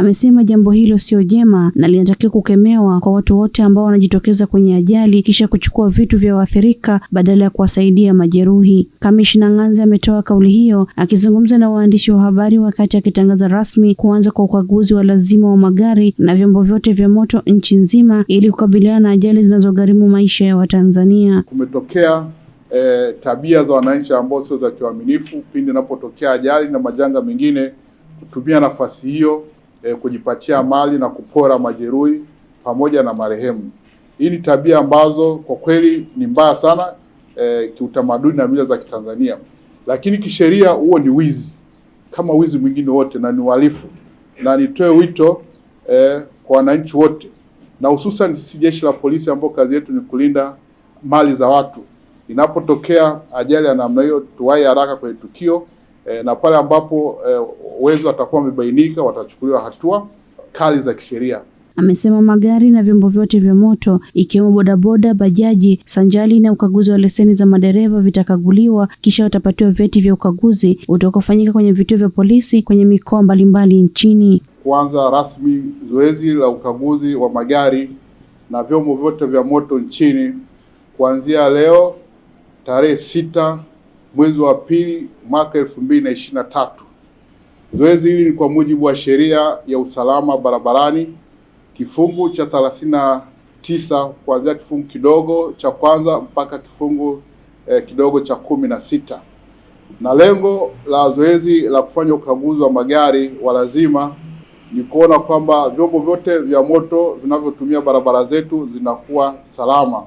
Amesema jambo hilo sio jema na linatakiwa kukemewa kwa watu wote ambao wanajitokeza kwenye ajali kisha kuchukua vitu vya waathirika badala ya kuwasaidia majeruhi. Kamishna Ng'anzi ametoa kauli hiyo akizungumza na waandishi wa habari wakati akitangaza rasmi kuanza kwa ukaguzi wa lazima wa magari na vyombo vyote vya moto nchi nzima ili kukabiliana na ajali zinazogharimu maisha ya Watanzania. Kumetokea eh, tabia za wananchi ambao sio za kiuaminifu pindi inapotokea ajali na majanga mengine, kutumia nafasi hiyo eh, kujipatia mali na kupora majeruhi pamoja na marehemu. Hii ni tabia ambazo kwa kweli ni mbaya sana eh, kiutamaduni na mila za Kitanzania, lakini kisheria huo ni wizi kama wizi mwingine wote na ni uhalifu, na nitoe wito eh, kwa wananchi wote na hususan sisi jeshi la polisi ambao kazi yetu ni kulinda mali za watu. Inapotokea ajali ya namna hiyo, tuwahi haraka kwenye tukio eh, na pale ambapo e, wezi watakuwa wamebainika, watachukuliwa hatua kali za kisheria. Amesema magari na vyombo vyote vya moto ikiwemo bodaboda, bajaji, sanjali na ukaguzi wa leseni za madereva vitakaguliwa kisha watapatiwa vyeti vya ukaguzi utakaofanyika kwenye vituo vya polisi kwenye mikoa mbalimbali nchini. Kuanza rasmi zoezi la ukaguzi wa magari na vyombo vyote vya moto nchini kuanzia leo tarehe sita mwezi wa pili mwaka elfu mbili na ishirini na tatu. Zoezi hili ni kwa mujibu wa sheria ya usalama barabarani kifungu cha thelathini na tisa kuanzia kifungu kidogo cha kwanza mpaka kifungu eh, kidogo cha kumi na sita na lengo la zoezi la kufanya ukaguzi wa magari wa lazima ni kuona kwamba vyombo vyote vya moto vinavyotumia barabara zetu zinakuwa salama.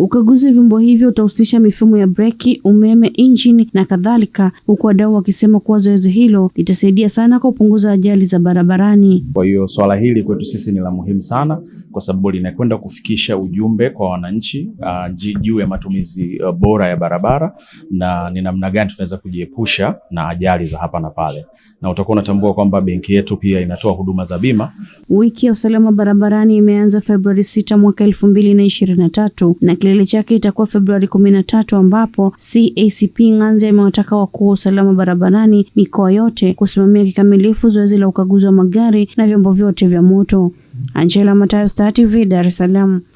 Ukaguzi wa vyombo hivyo utahusisha mifumo ya breki, umeme, injini na kadhalika, huku wadau wakisema kuwa zoezi hilo litasaidia sana kupunguza ajali za barabarani. Kwa hiyo swala hili kwetu sisi ni la muhimu sana, kwa sababu linakwenda kufikisha ujumbe kwa wananchi uh, juu ya matumizi uh, bora ya barabara na ni namna gani tunaweza kujiepusha na ajali za hapa na pale, na utakuwa unatambua kwamba benki yetu pia inatoa huduma za bima. Wiki ya usalama barabarani imeanza Februari 6 mwaka elfu mbili na kilele chake itakuwa Februari kumi na tatu ambapo CACP Ng'anzi amewataka wakuu wa usalama barabarani mikoa yote kusimamia kikamilifu zoezi la ukaguzi wa magari na vyombo vyote vya moto. Angela Matayo, Star TV, Dar es Salaam.